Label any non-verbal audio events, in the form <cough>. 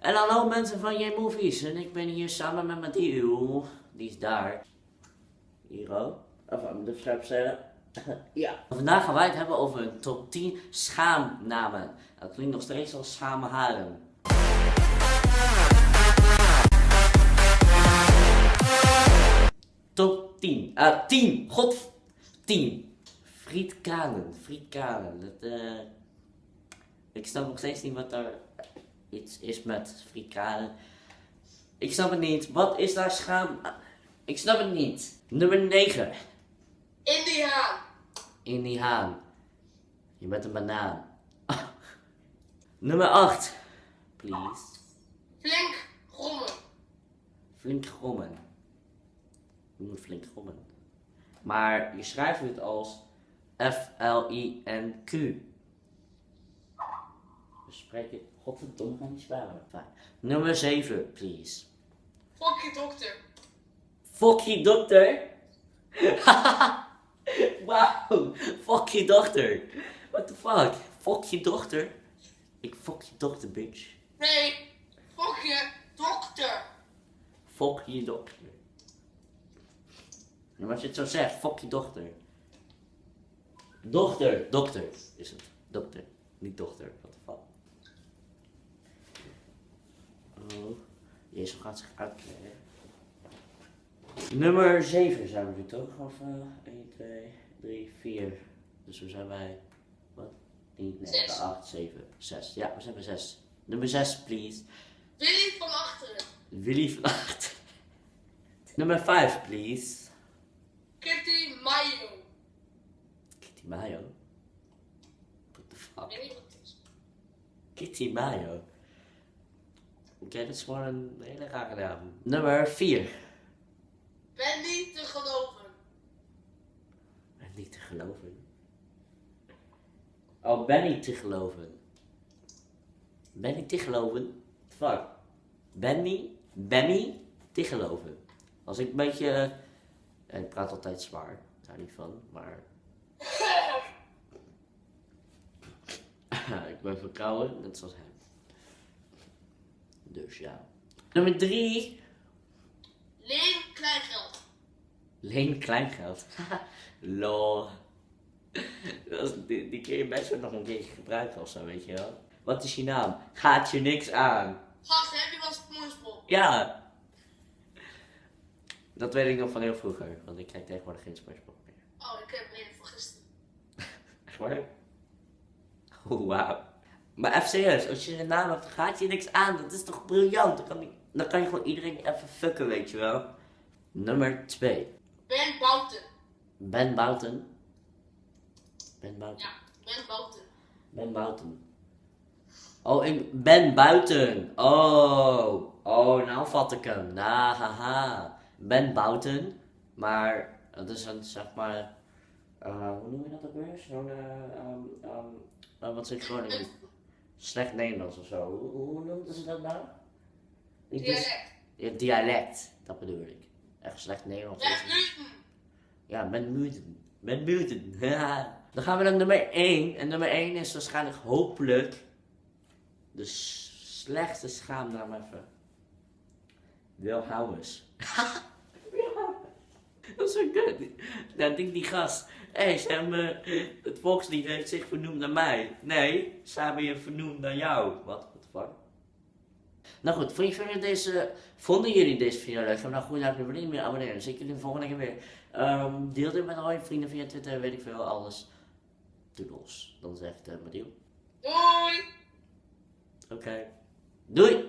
En hallo mensen van J-Movies. En ik ben hier samen met Mathieu. Die is daar. Hier ook. Of aan de scherpstellen. <laughs> ja. Vandaag gaan wij het hebben over een top 10 schaamnamen. Dat klinkt nog steeds als schame haren. Top 10. Ah, 10. God. 10. Frietkalen. Frietkalen. Dat, eh... Ik snap nog steeds niet wat er iets is met frikalen. Ik snap het niet. Wat is daar schaam? Ik snap het niet. Nummer 9. In die haan. In die haan. Je bent een banaan. <laughs> Nummer 8. Please. Flink grommen. Flink grommen. Je moet flink grommen. Maar je schrijft het als F-L-I-N-Q. We spreken godverdomme gaan niet sparen. Nummer 7, please. Fuck je dokter. Fuck je dokter. <laughs> Wauw. Fuck je dochter. What the fuck? Fuck je dochter. Ik fuck je dochter, bitch. Nee. Fuck je dokter. Fuck je dochter. En als je het zo zegt, fuck je dochter. Dochter. Dokter is het. Dokter. Niet dochter. What the fuck. Oh. Jezus gaat zich uitkleden. Nummer 7 zijn we nu toch? Of uh, 1, 2, 3, 4. Dus we zijn bij. Wat? 10, 9, Zes. 8, 7, 6. Ja, we zijn bij 6. Nummer 6, please. Willy van achteren. Willy van Acht. <laughs> Nummer 5, please. Kitty Mayo. Kitty Mayo. What the fuck? Kitty Mayo. Dat is gewoon een hele rare naam. Nummer 4. Ben niet te geloven. Niet te geloven. Oh, ben niet te geloven. Ben niet te geloven? Fuck. Benny, Benny te geloven. Als ik een beetje. eh, ik praat altijd zwaar, daar niet van, maar. <laughs> <laughs> ik ben verkouden, net zoals hem. Dus ja. Nummer 3. Leen kleingeld. Leen kleingeld. <laughs> Lol. Die, die kun je best wel nog een keertje gebruiken of zo, weet je wel. Wat is je naam? Gaat je niks aan. Gast, heb je wel SpongeBob? Ja. Dat weet ik nog van heel vroeger, want ik kijk tegenwoordig geen SpongeBob meer. Oh, ik heb een van gisteren. Echt waar? Oh, wauw. Maar even serieus, als je een naam hebt, gaat je niks aan. Dat is toch briljant? Dan kan, ik- dan kan je gewoon iedereen even fucken, weet je wel. Nummer 2. Ben Bouten. Ben Bouten. Ben Bouten. Ja, Ben Bouten. Ben buiten. Oh, ik ben buiten. Oh. Oh, nou vat ik hem. Nou, haha. Ben buiten. Maar, dat is een, zeg maar... eh, hoe noem je dat ook weer? Zo'n, eh, ehm, ehm, eh, wat zeg Groningen? Slecht Nederlands of zo. Hoe, hoe noemden ze dat nou? Dus- Dialect. Ja, dialect, dat bedoel ik. Echt slecht Nederlands. Ben Newton. Ja, Ben Muten. Ben Muten. Dan gaan we naar nummer 1. En nummer 1 is waarschijnlijk hopelijk de slechtste schaamnaam even. Dat <laughs> is zo. Dan denkt die gast. Hé, hey, ze hebben, eh, het volkslied heeft zich vernoemd naar mij. Nee, ze hebben je vernoemd naar jou. Wat? The fuck? Nou goed, vond je deze, vonden jullie deze video leuk? Ga dan goed naar de vrienden meer abonneren. Zie ik jullie de volgende keer weer. Ehm, deel dit met al je vrienden via Twitter, weet ik veel, alles. Doodles. Dan zegt uh, Madiel. Doei. Oké. Doei!